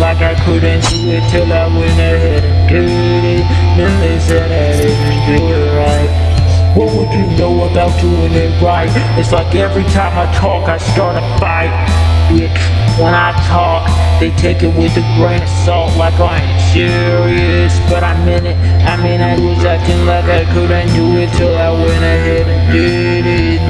like I couldn't do it till I went ahead and did it. Then they said I didn't do it right. What would you know about doing it right? It's like every time I talk, I start a fight. Bitch, when I talk, they take it with a grain of salt like I ain't serious. But I meant it, I mean, I was acting like I couldn't do it till I went ahead and did it.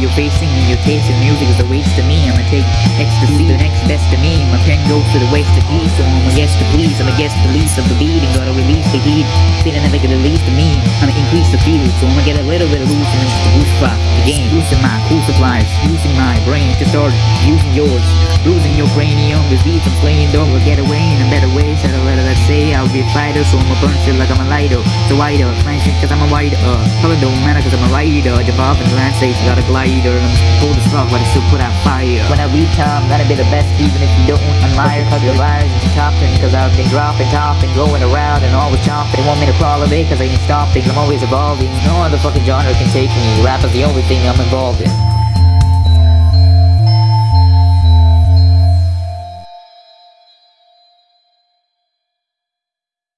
You're facing me, your taste in music is a waste to me. I'ma take ecstasy, the next best to me. My pen goes to the west to east, so I'm a guess to please. I'm a guess the least of the beat, and gotta release the heat. Feeling never get released to me. I'ma increase the field, so I'ma get a little bit of loose and the boost spot. The game, using my cool supplies, using my brain to start using yours. Losing your cranium with beats I'm playing, don't will get away in a better way. Said a letter that say I'll be a fighter, so I'ma burn shit like I'm a lighter. So wider, flashing cause I'm a wider. Color don't matter cause I'm a rider. Jump gotta land I'm cold as fuck, but I still put out fire. When I reach time, gotta be the best even if you don't admire. Cause the rise is topping, cause I've been dropping, topping, going around and always chopping. They want me to crawl away cause I ain't stopping, I'm always evolving. No other fucking genre can take me. Rap is the only thing I'm involved in.